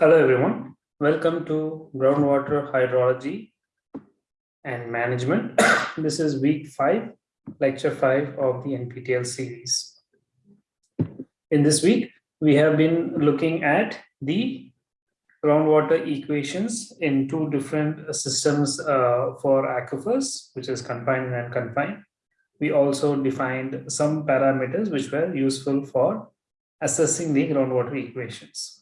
Hello everyone, welcome to groundwater hydrology and management. this is week five, lecture five of the NPTEL series. In this week, we have been looking at the groundwater equations in two different systems uh, for aquifers, which is confined and unconfined. We also defined some parameters which were useful for assessing the groundwater equations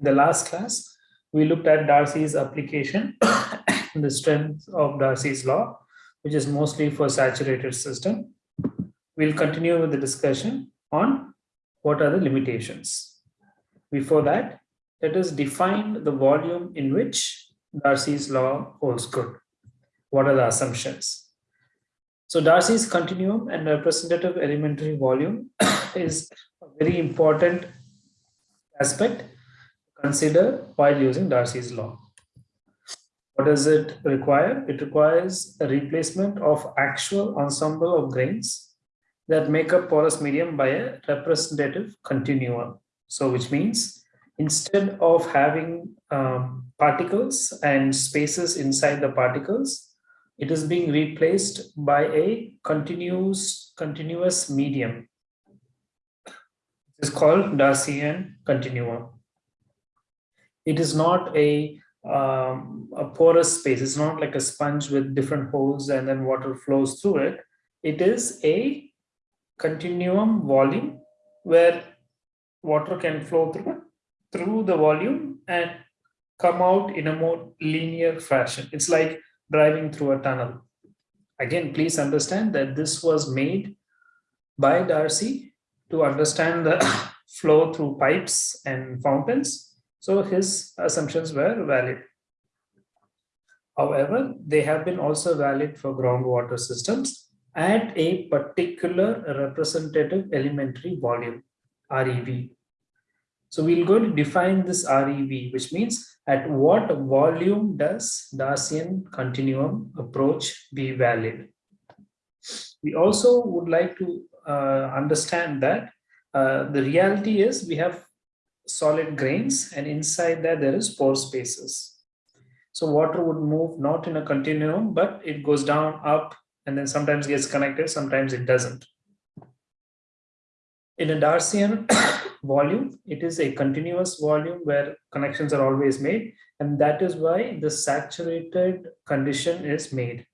the last class, we looked at Darcy's application, the strength of Darcy's law, which is mostly for saturated system. We'll continue with the discussion on what are the limitations. Before that, let us define the volume in which Darcy's law holds good. What are the assumptions? So Darcy's continuum and representative elementary volume is a very important aspect consider while using Darcy's law. What does it require? It requires a replacement of actual ensemble of grains that make up porous medium by a representative continuum. So which means instead of having um, particles and spaces inside the particles, it is being replaced by a continuous continuous medium. It is called Darcian continuum it is not a um, a porous space. It's not like a sponge with different holes and then water flows through it. It is a continuum volume where water can flow through through the volume and come out in a more linear fashion. It's like driving through a tunnel. Again, please understand that this was made by Darcy to understand the flow through pipes and fountains so his assumptions were valid. However, they have been also valid for groundwater systems at a particular representative elementary volume, REV. So we'll go to define this REV, which means at what volume does Darcian continuum approach be valid? We also would like to uh, understand that uh, the reality is we have solid grains and inside that there is pore spaces. So water would move not in a continuum, but it goes down, up, and then sometimes gets connected, sometimes it doesn't. In a Darcian volume, it is a continuous volume where connections are always made, and that is why the saturated condition is made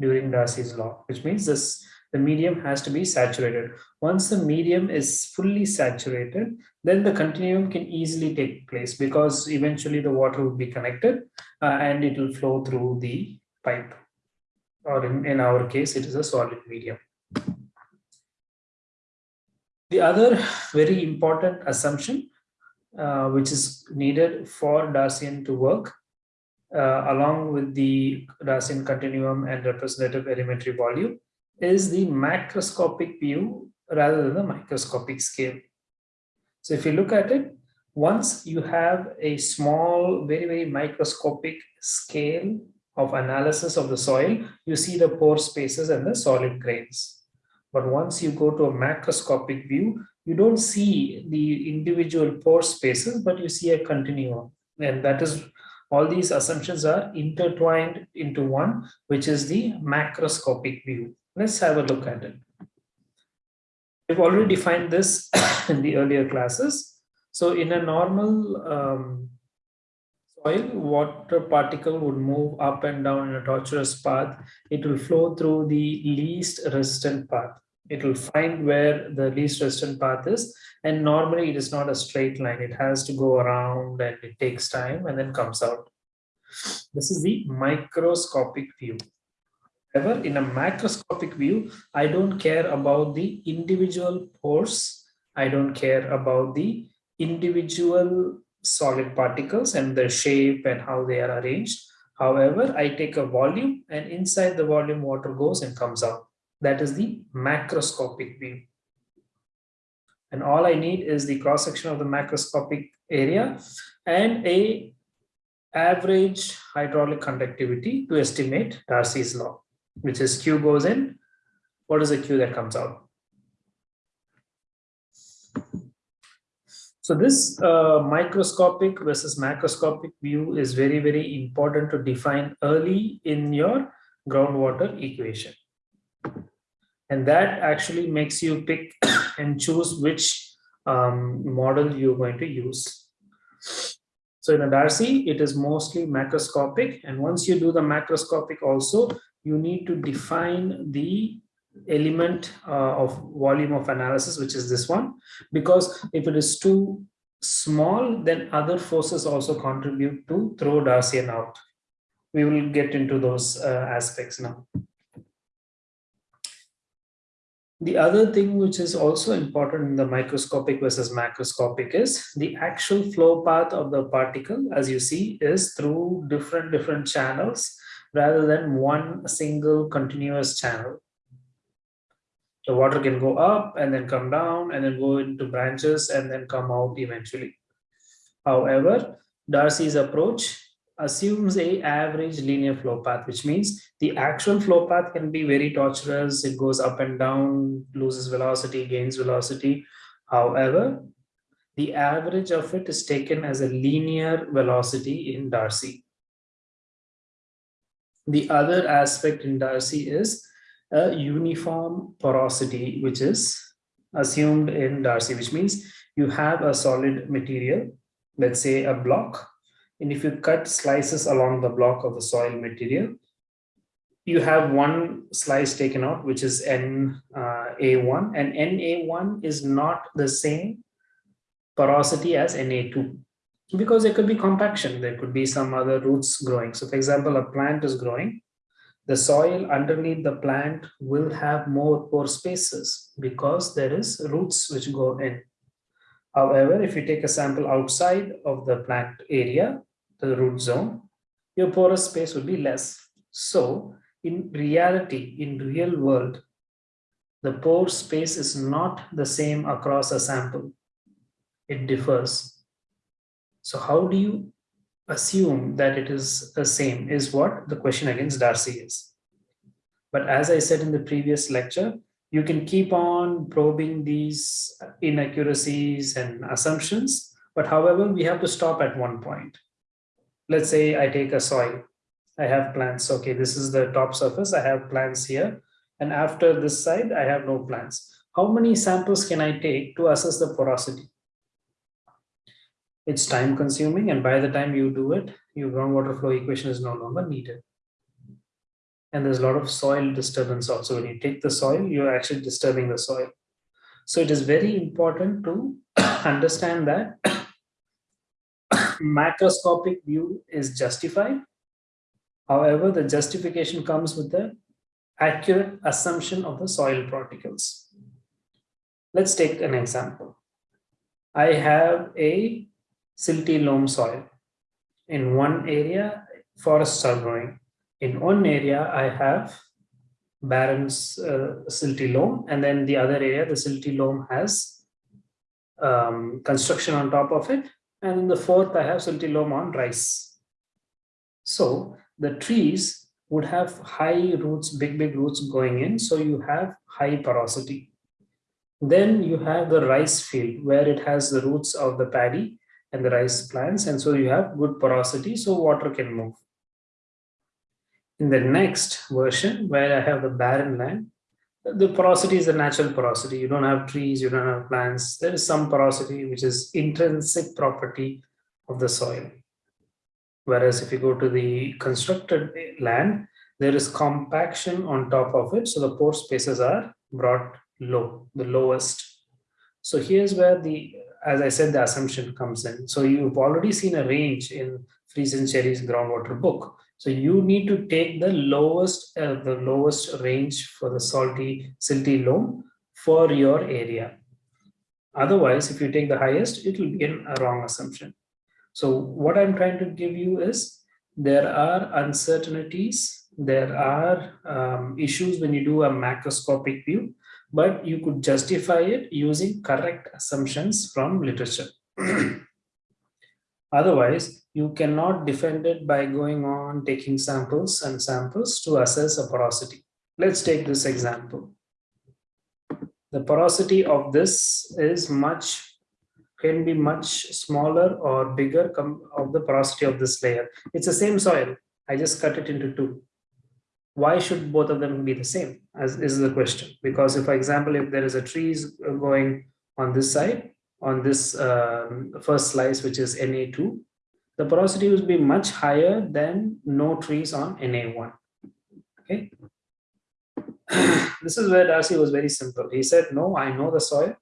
during Darcy's law, which means this the medium has to be saturated. Once the medium is fully saturated, then the continuum can easily take place because eventually the water will be connected uh, and it will flow through the pipe. Or in, in our case, it is a solid medium. The other very important assumption uh, which is needed for Darcian to work uh, along with the Darcian continuum and representative elementary volume is the macroscopic view rather than the microscopic scale. So if you look at it, once you have a small, very, very microscopic scale of analysis of the soil, you see the pore spaces and the solid grains. But once you go to a macroscopic view, you don't see the individual pore spaces, but you see a continuum. And that is all these assumptions are intertwined into one, which is the macroscopic view. Let's have a look at it. We've already defined this in the earlier classes. So in a normal um, soil, water particle would move up and down in a tortuous path. It will flow through the least resistant path. It will find where the least resistant path is. And normally it is not a straight line. It has to go around and it takes time and then comes out. This is the microscopic view. However, in a macroscopic view, I don't care about the individual pores. I don't care about the individual solid particles and their shape and how they are arranged. However, I take a volume and inside the volume water goes and comes out. That is the macroscopic view. And all I need is the cross section of the macroscopic area and a average hydraulic conductivity to estimate Darcy's law which is Q goes in, what is the Q that comes out? So this uh, microscopic versus macroscopic view is very, very important to define early in your groundwater equation. And that actually makes you pick and choose which um, model you're going to use. So in a Darcy, it is mostly macroscopic. And once you do the macroscopic also, you need to define the element uh, of volume of analysis, which is this one, because if it is too small, then other forces also contribute to throw Darcian out. We will get into those uh, aspects now. The other thing which is also important in the microscopic versus macroscopic is the actual flow path of the particle, as you see, is through different different channels rather than one single continuous channel the water can go up and then come down and then go into branches and then come out eventually. However, Darcy's approach assumes a average linear flow path, which means the actual flow path can be very tortuous. It goes up and down, loses velocity, gains velocity. However, the average of it is taken as a linear velocity in Darcy. The other aspect in Darcy is a uniform porosity, which is assumed in Darcy, which means you have a solid material, let's say a block, and if you cut slices along the block of the soil material, you have one slice taken out, which is N uh, A1, and NA1 is not the same porosity as Na2 because there could be compaction, there could be some other roots growing. So for example, a plant is growing, the soil underneath the plant will have more pore spaces because there is roots which go in. However, if you take a sample outside of the plant area, the root zone, your porous space will be less. So in reality, in real world, the pore space is not the same across a sample. It differs. So how do you assume that it is the same is what the question against Darcy is. But as I said in the previous lecture, you can keep on probing these inaccuracies and assumptions, but however, we have to stop at one point. Let's say I take a soil, I have plants, okay, this is the top surface, I have plants here, and after this side, I have no plants. How many samples can I take to assess the porosity? It's time consuming and by the time you do it your groundwater flow equation is no longer needed. And there's a lot of soil disturbance also. When you take the soil you're actually disturbing the soil. So it is very important to understand that macroscopic view is justified. However the justification comes with the accurate assumption of the soil particles. Let's take an example. I have a silty loam soil. In one area, forests are growing. In one area, I have barren uh, silty loam, and then the other area, the silty loam has um, construction on top of it. And in the fourth, I have silty loam on rice. So the trees would have high roots, big, big roots going in. So you have high porosity. Then you have the rice field where it has the roots of the paddy and the rice plants and so you have good porosity so water can move. In the next version where I have the barren land, the porosity is the natural porosity. You don't have trees, you don't have plants. There is some porosity which is intrinsic property of the soil. Whereas if you go to the constructed land, there is compaction on top of it. So the pore spaces are brought low, the lowest. So here's where the as I said, the assumption comes in. So you've already seen a range in Freeze and Cherry's groundwater book. So you need to take the lowest, uh, the lowest range for the salty, silty loam for your area. Otherwise, if you take the highest, it will be in a wrong assumption. So what I'm trying to give you is there are uncertainties, there are um, issues when you do a macroscopic view but you could justify it using correct assumptions from literature. Otherwise, you cannot defend it by going on taking samples and samples to assess a porosity. Let's take this example. The porosity of this is much can be much smaller or bigger of the porosity of this layer. It's the same soil. I just cut it into two. Why should both of them be the same? As is the question. Because if, for example, if there is a trees going on this side, on this um, first slice, which is Na2, the porosity will be much higher than no trees on Na1. Okay. this is where Darcy was very simple. He said, no, I know the soil.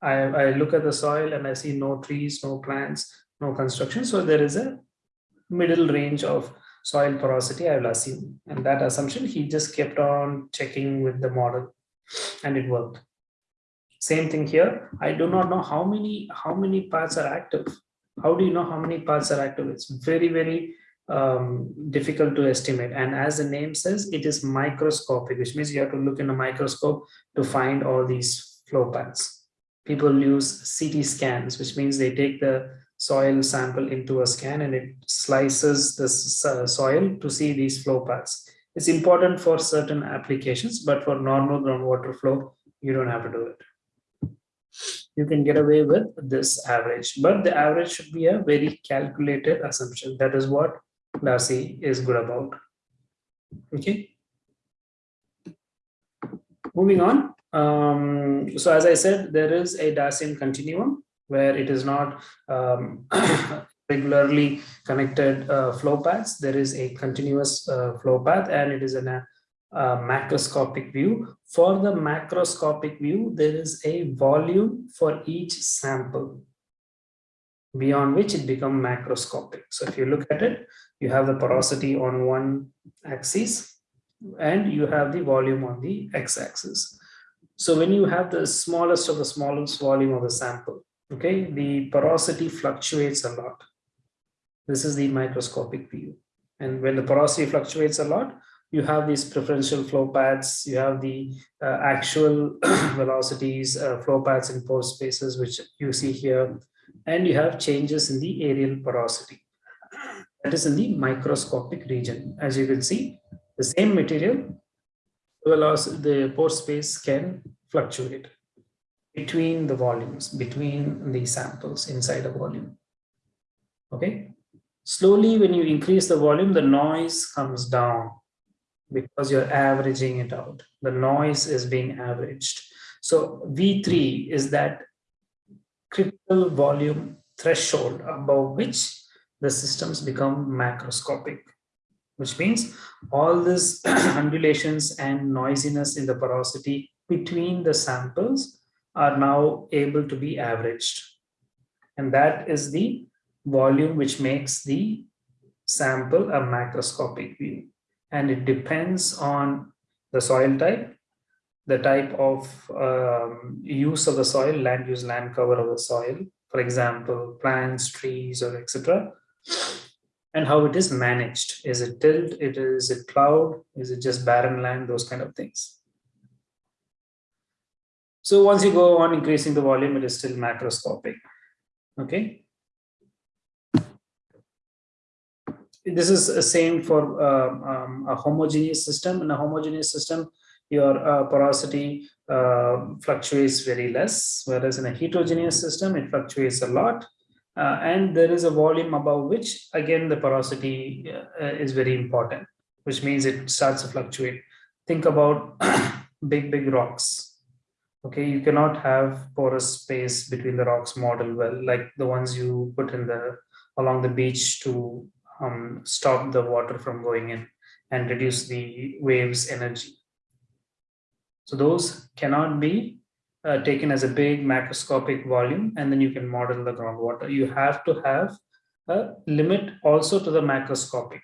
I, I look at the soil and I see no trees, no plants, no construction. So there is a middle range of soil porosity, I will assume. And that assumption, he just kept on checking with the model and it worked. Same thing here. I do not know how many how many parts are active. How do you know how many parts are active? It's very, very um, difficult to estimate. And as the name says, it is microscopic, which means you have to look in a microscope to find all these flow paths. People use CT scans, which means they take the soil sample into a scan and it slices the soil to see these flow paths. It's important for certain applications, but for normal groundwater flow, you don't have to do it you can get away with this average. But the average should be a very calculated assumption. That is what Darcy is good about. Okay. Moving on. Um, so as I said, there is a Darcy continuum where it is not um, regularly connected uh, flow paths. There is a continuous uh, flow path and it is a uh, macroscopic view. For the macroscopic view, there is a volume for each sample beyond which it becomes macroscopic. So if you look at it, you have the porosity on one axis and you have the volume on the x-axis. So when you have the smallest of the smallest volume of the sample, okay, the porosity fluctuates a lot. This is the microscopic view. And when the porosity fluctuates a lot, you have these preferential flow paths, you have the uh, actual velocities, uh, flow paths in pore spaces, which you see here, and you have changes in the areal porosity. That is in the microscopic region. As you can see, the same material, velocity, the pore space can fluctuate between the volumes, between the samples inside a volume. Okay. Slowly, when you increase the volume, the noise comes down because you're averaging it out. The noise is being averaged. So V3 is that critical volume threshold above which the systems become macroscopic, which means all these undulations and noisiness in the porosity between the samples are now able to be averaged. And that is the volume which makes the sample a macroscopic view and it depends on the soil type, the type of um, use of the soil, land use, land cover of the soil, for example, plants, trees, or etc. And how it is managed. Is it tilled? It is it plowed? Is it just barren land? Those kind of things. So once you go on increasing the volume, it is still macroscopic. Okay. this is the same for uh, um, a homogeneous system. In a homogeneous system, your uh, porosity uh, fluctuates very less, whereas in a heterogeneous system, it fluctuates a lot. Uh, and there is a volume above which, again, the porosity uh, is very important, which means it starts to fluctuate. Think about big, big rocks. Okay, you cannot have porous space between the rocks model well, like the ones you put in the along the beach to um, stop the water from going in and reduce the waves energy. So those cannot be uh, taken as a big macroscopic volume and then you can model the groundwater. You have to have a limit also to the macroscopic.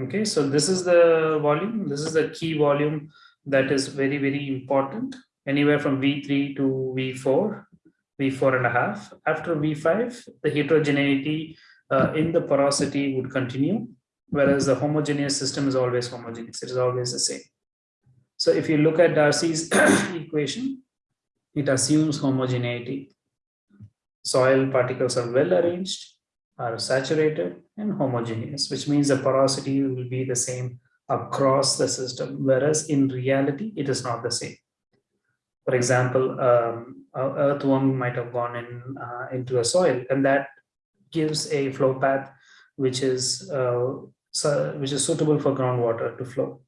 Okay, so this is the volume. This is the key volume that is very, very important. Anywhere from V3 to V4, V4 and a half. After V5, the heterogeneity uh, in the porosity would continue, whereas the homogeneous system is always homogeneous. It is always the same. So if you look at Darcy's equation, it assumes homogeneity. Soil particles are well arranged, are saturated and homogeneous, which means the porosity will be the same across the system, whereas in reality, it is not the same. For example, um, earthworm might have gone in uh, into a soil and that gives a flow path which is uh, so, which is suitable for groundwater to flow.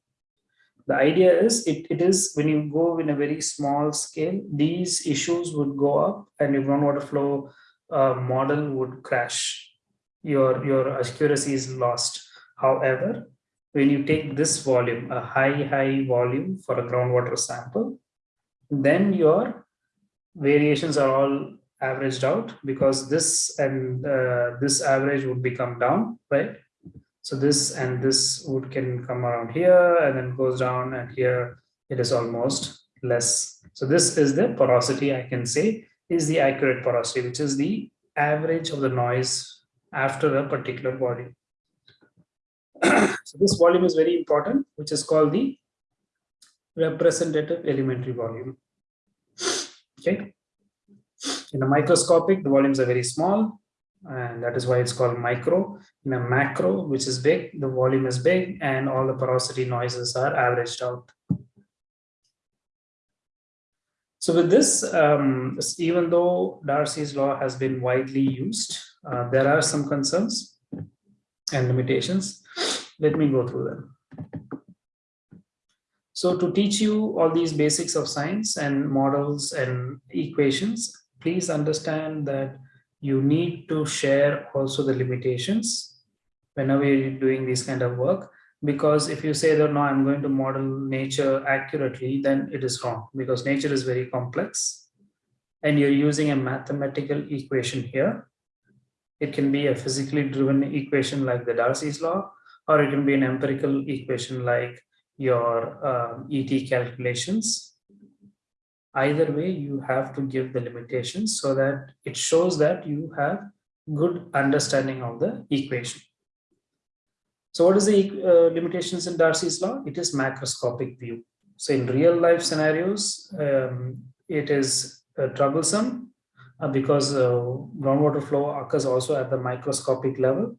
The idea is it, it is when you go in a very small scale, these issues would go up and your groundwater flow uh, model would crash. Your, your accuracy is lost. However, when you take this volume, a high, high volume for a groundwater sample, then your variations are all averaged out because this and uh, this average would become down, right? So this and this would can come around here and then goes down and here it is almost less. So this is the porosity I can say is the accurate porosity, which is the average of the noise after a particular volume. so this volume is very important, which is called the representative elementary volume. Okay. In a microscopic, the volumes are very small, and that is why it's called micro. In a macro, which is big, the volume is big, and all the porosity noises are averaged out. So with this, um, even though Darcy's law has been widely used, uh, there are some concerns and limitations. Let me go through them. So to teach you all these basics of science and models and equations, please understand that you need to share also the limitations whenever you're doing this kind of work. Because if you say that no i'm going to model nature accurately then it is wrong. Because nature is very complex and you're using a mathematical equation here. It can be a physically driven equation like the darcy's law or it can be an empirical equation like your um, et calculations either way you have to give the limitations so that it shows that you have good understanding of the equation so what is the uh, limitations in Darcy's law? It is macroscopic view. So in real life scenarios, um, it is uh, troublesome uh, because uh, groundwater flow occurs also at the microscopic level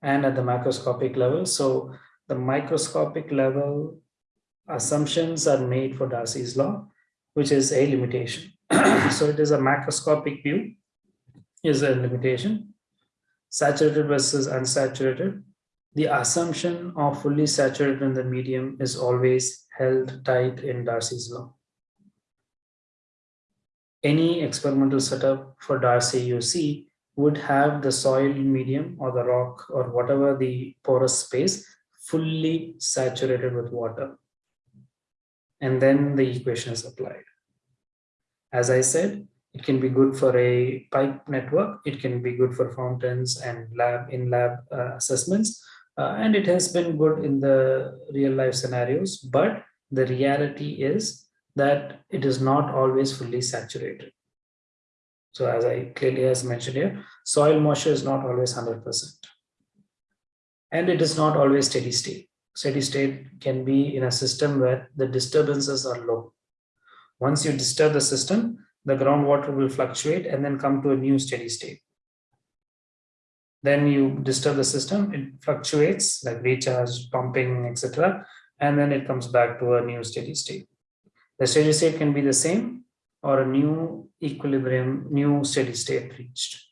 and at the macroscopic level. So the microscopic level assumptions are made for Darcy's law, which is a limitation. so it is a macroscopic view is a limitation. Saturated versus unsaturated the assumption of fully saturated in the medium is always held tight in Darcy's law. Any experimental setup for Darcy you see would have the soil medium or the rock or whatever the porous space fully saturated with water. And then the equation is applied. As I said, it can be good for a pipe network. It can be good for fountains and lab in lab uh, assessments uh, and it has been good in the real life scenarios but the reality is that it is not always fully saturated so as i clearly has mentioned here soil moisture is not always 100 percent and it is not always steady state. Steady state can be in a system where the disturbances are low. Once you disturb the system the groundwater will fluctuate and then come to a new steady state. Then you disturb the system it fluctuates like recharge pumping etc and then it comes back to a new steady state. The steady state can be the same or a new equilibrium new steady state reached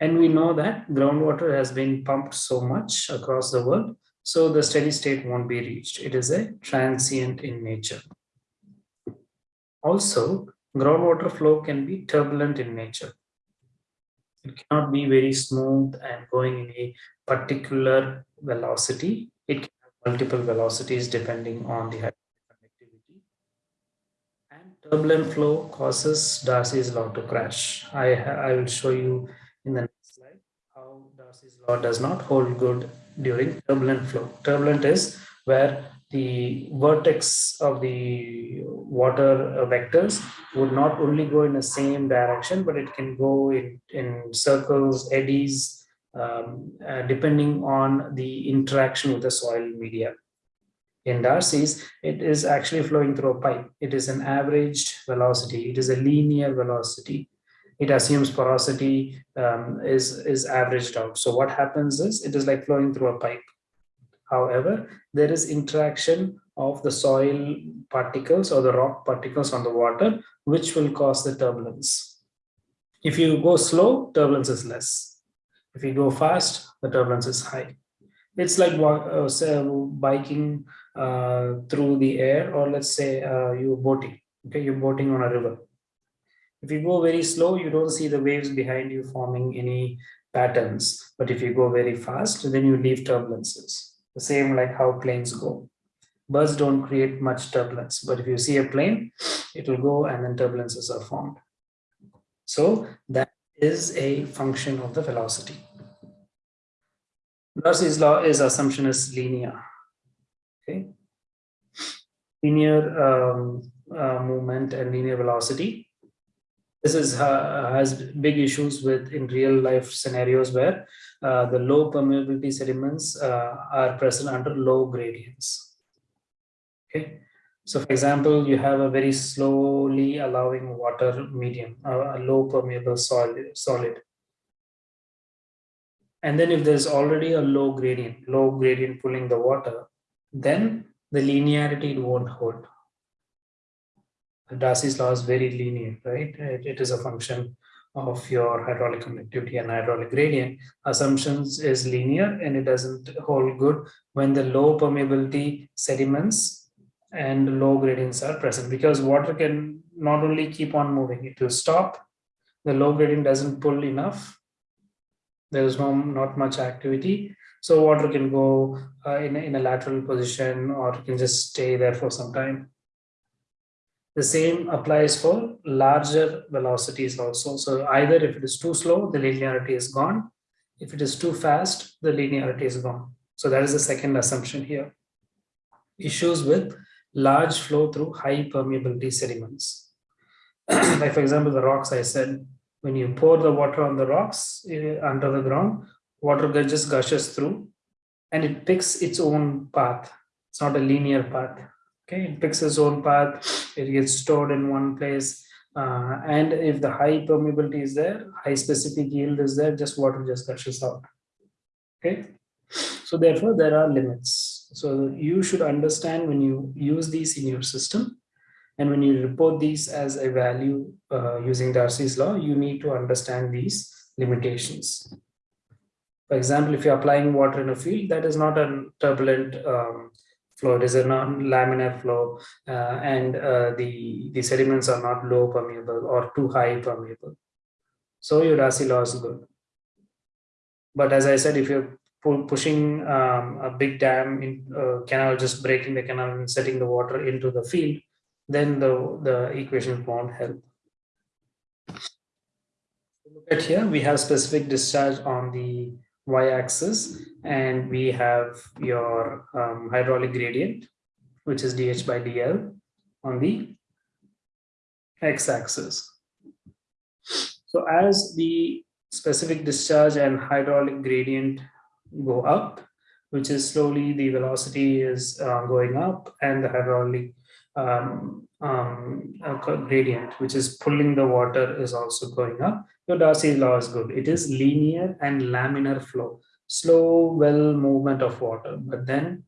and we know that groundwater has been pumped so much across the world so the steady state won't be reached it is a transient in nature also groundwater flow can be turbulent in nature it cannot be very smooth and going in a particular velocity. It can have multiple velocities depending on the conductivity. And turbulent flow causes Darcy's law to crash. I, I will show you in the next slide how Darcy's law does not hold good during turbulent flow. Turbulent is where the vertex of the water vectors would not only go in the same direction, but it can go in, in circles, eddies, um, uh, depending on the interaction with the soil media. In Darcy's, it is actually flowing through a pipe. It is an averaged velocity. It is a linear velocity. It assumes porosity um, is, is averaged out. So what happens is it is like flowing through a pipe However, there is interaction of the soil particles or the rock particles on the water, which will cause the turbulence. If you go slow, turbulence is less. If you go fast, the turbulence is high. It's like uh, say, biking uh, through the air, or let's say uh, you're boating. Okay, you're boating on a river. If you go very slow, you don't see the waves behind you forming any patterns. But if you go very fast, then you leave turbulences. The same like how planes go. Birds don't create much turbulence, but if you see a plane, it will go and then turbulences are formed. So that is a function of the velocity. Darcy's law is assumption is linear. Okay. Linear um, uh, movement and linear velocity this is uh, has big issues with in real life scenarios where uh, the low permeability sediments uh, are present under low gradients. Okay, so for example, you have a very slowly allowing water medium, uh, a low permeable solid, solid. And then if there's already a low gradient, low gradient pulling the water, then the linearity won't hold. Darcy's law is very linear, right? It, it is a function of your hydraulic conductivity and hydraulic gradient. Assumptions is linear and it doesn't hold good when the low permeability sediments and low gradients are present because water can not only keep on moving, it will stop. The low gradient doesn't pull enough. There is no not much activity. So water can go uh, in, in a lateral position or it can just stay there for some time the same applies for larger velocities also. So either if it is too slow, the linearity is gone. If it is too fast, the linearity is gone. So that is the second assumption here. Issues with large flow through high permeability sediments. like for example, the rocks I said, when you pour the water on the rocks uh, under the ground, water just gushes through and it picks its own path. It's not a linear path okay it picks its own path it gets stored in one place uh, and if the high permeability is there high specific yield is there just water just gushes out. Okay so therefore there are limits. So you should understand when you use these in your system and when you report these as a value uh, using Darcy's law you need to understand these limitations. For example if you're applying water in a field that is not a turbulent um, flow. It is a non-laminar flow, uh, and uh, the the sediments are not low permeable or too high permeable. So your Darcy law is good. But as I said, if you're pushing um, a big dam in uh, canal, just breaking the canal and setting the water into the field, then the the equation won't help. Look at here, we have specific discharge on the y-axis and we have your um, hydraulic gradient which is dh by dl on the x-axis. So as the specific discharge and hydraulic gradient go up which is slowly the velocity is uh, going up and the hydraulic um, um, gradient, which is pulling the water is also going up. Your Darcy's law is good. It is linear and laminar flow, slow, well movement of water. But then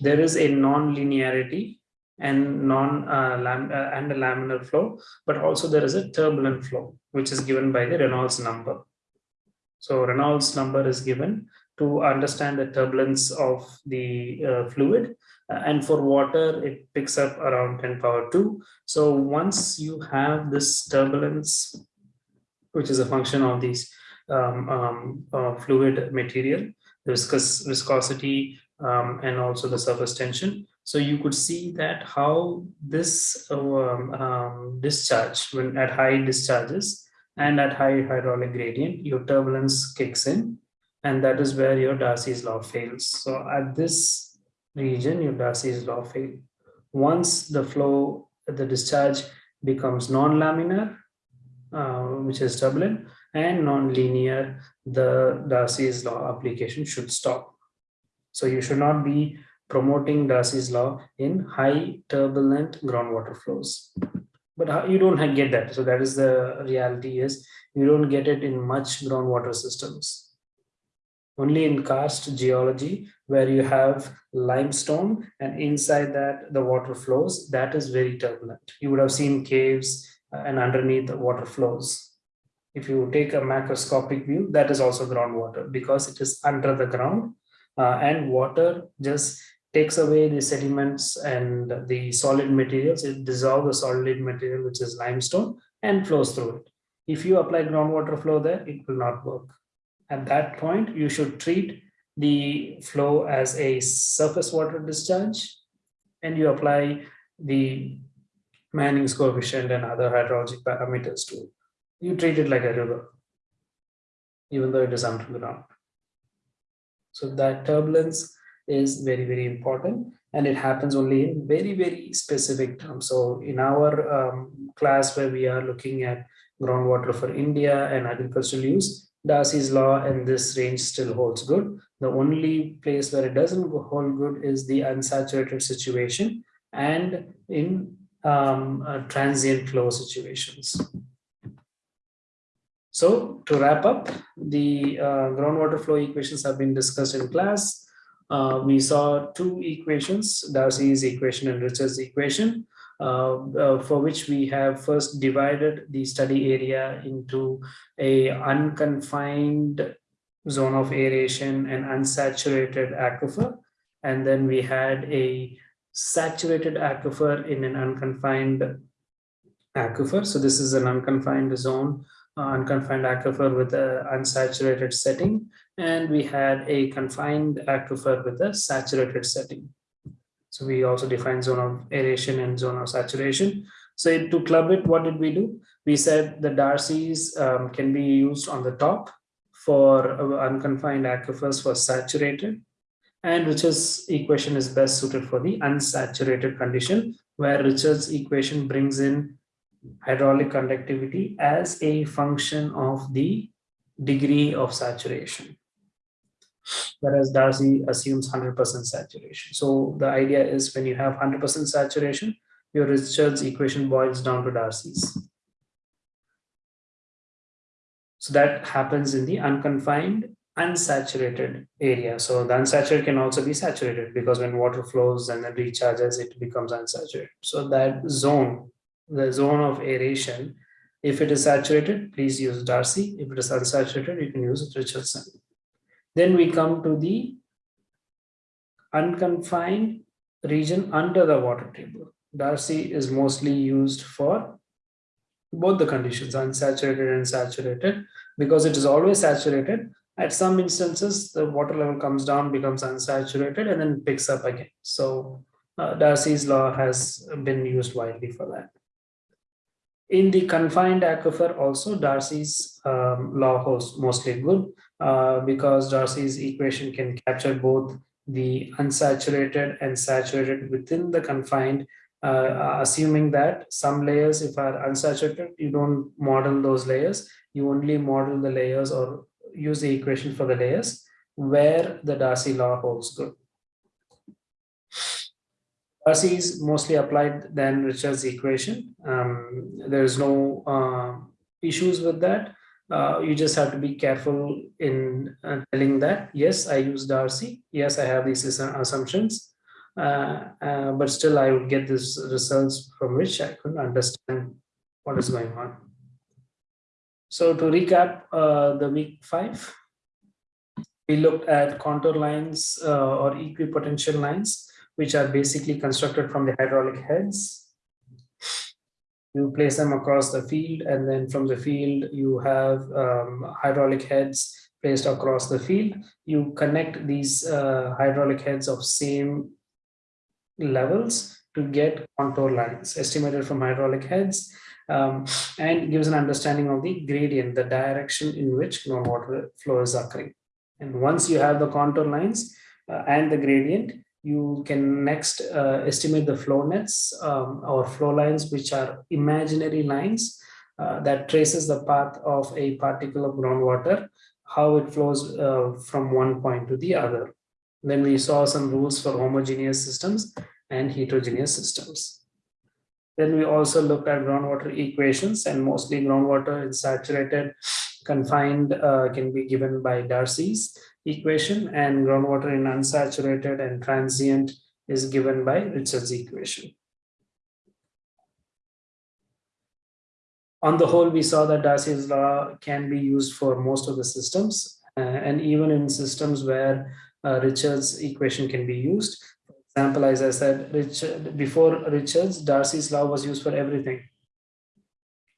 there is a non-linearity and non uh, lam uh, and a laminar flow, but also there is a turbulent flow, which is given by the Reynolds number. So Reynolds number is given to understand the turbulence of the uh, fluid. Uh, and for water it picks up around 10 power 2 so once you have this turbulence which is a function of these um, um, uh, fluid material the viscous viscosity um, and also the surface tension. So you could see that how this um, um, discharge when at high discharges and at high hydraulic gradient your turbulence kicks in and that is where your Darcy's law fails so at this region, your Darcy's law fails. Once the flow, the discharge becomes non-laminar, uh, which is turbulent, and non-linear, the Darcy's law application should stop. So you should not be promoting Darcy's law in high turbulent groundwater flows. But you don't get that. So that is the reality is you don't get it in much groundwater systems. Only in karst geology, where you have limestone and inside that the water flows, that is very turbulent. You would have seen caves uh, and underneath the water flows. If you take a macroscopic view, that is also groundwater because it is under the ground uh, and water just takes away the sediments and the solid materials. It dissolves the solid material, which is limestone, and flows through it. If you apply groundwater flow there, it will not work. At that point, you should treat the flow as a surface water discharge, and you apply the Manning's coefficient and other hydrologic parameters to it. You treat it like a river, even though it is underground. So that turbulence is very, very important and it happens only in very, very specific terms. So in our um, class where we are looking at groundwater for India and agricultural use, Darcy's law in this range still holds good. The only place where it doesn't hold good is the unsaturated situation and in um, uh, transient flow situations. So to wrap up, the uh, groundwater flow equations have been discussed in class. Uh, we saw two equations, Darcy's equation and Richard's equation, Uh, uh, for which we have first divided the study area into a unconfined zone of aeration and unsaturated aquifer. And then we had a saturated aquifer in an unconfined aquifer. So this is an unconfined zone uh, unconfined aquifer with an unsaturated setting, and we had a confined aquifer with a saturated setting. So we also define zone of aeration and zone of saturation. So to club it, what did we do? We said the Darcy's um, can be used on the top for unconfined aquifers for saturated, and Richard's equation is best suited for the unsaturated condition, where Richard's equation brings in hydraulic conductivity as a function of the degree of saturation. Whereas Darcy assumes 100% saturation. So the idea is when you have 100% saturation, your Richards equation boils down to Darcy's. So that happens in the unconfined, unsaturated area. So the unsaturated can also be saturated because when water flows and then recharges, it becomes unsaturated. So that zone the zone of aeration. If it is saturated, please use Darcy. If it is unsaturated, you can use Richardson. Then we come to the unconfined region under the water table. Darcy is mostly used for both the conditions, unsaturated and saturated, because it is always saturated. At some instances, the water level comes down, becomes unsaturated, and then picks up again. So uh, Darcy's law has been used widely for that. In the confined aquifer also, Darcy's um, law holds mostly good uh, because Darcy's equation can capture both the unsaturated and saturated within the confined, uh, assuming that some layers, if are unsaturated, you don't model those layers, you only model the layers or use the equation for the layers where the Darcy law holds good. Darcy is mostly applied than Richard's equation. Um, there is no uh, issues with that. Uh, you just have to be careful in uh, telling that, yes, I use Darcy. Yes, I have these assumptions. Uh, uh, but still, I would get these results from which I could understand what is going on. So to recap uh, the week five, we looked at contour lines or equipotential lines which are basically constructed from the hydraulic heads. You place them across the field and then from the field you have um, hydraulic heads placed across the field. You connect these uh, hydraulic heads of same levels to get contour lines estimated from hydraulic heads um, and gives an understanding of the gradient, the direction in which groundwater flow is occurring. And once you have the contour lines uh, and the gradient, you can next uh, estimate the flow nets um, or flow lines, which are imaginary lines uh, that traces the path of a particle of groundwater, how it flows uh, from one point to the other. Then we saw some rules for homogeneous systems and heterogeneous systems. Then we also looked at groundwater equations and mostly groundwater is saturated confined uh, can be given by Darcy's equation and groundwater in unsaturated and transient is given by Richard's equation. On the whole, we saw that Darcy's law can be used for most of the systems uh, and even in systems where uh, Richard's equation can be used. For example, as I said, Richard, before Richard's, Darcy's law was used for everything.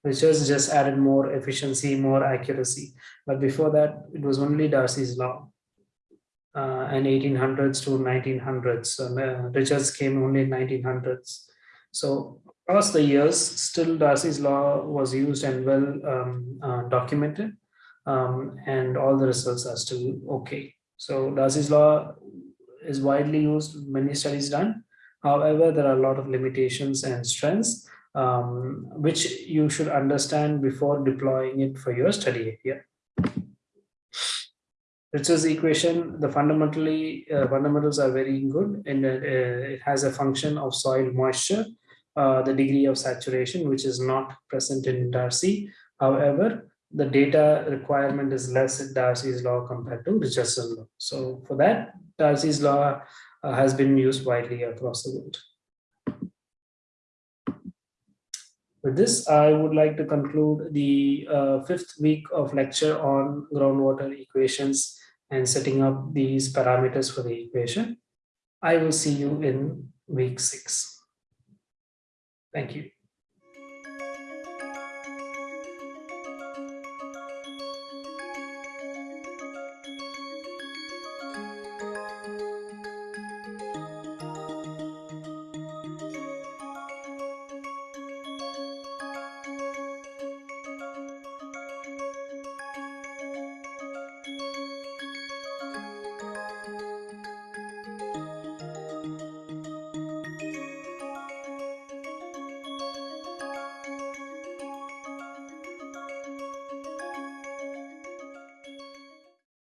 Richard's just added more efficiency, more accuracy. But before that, it was only Darcy's law. Uh, and 1800s to 1900s. Uh, Richards came only in 1900s. So across the years, still Darcy's law was used and well um, uh, documented, um, and all the results are still okay. So Darcy's law is widely used, many studies done. However, there are a lot of limitations and strengths, um, which you should understand before deploying it for your study area. Richards equation, the fundamentally uh, fundamentals are very good and uh, it has a function of soil moisture, uh, the degree of saturation, which is not present in Darcy. However, the data requirement is less in Darcy's law compared to Richardson law. So for that, Darcy's law uh, has been used widely across the world. With this, I would like to conclude the uh, fifth week of lecture on groundwater equations and setting up these parameters for the equation. I will see you in week six. Thank you.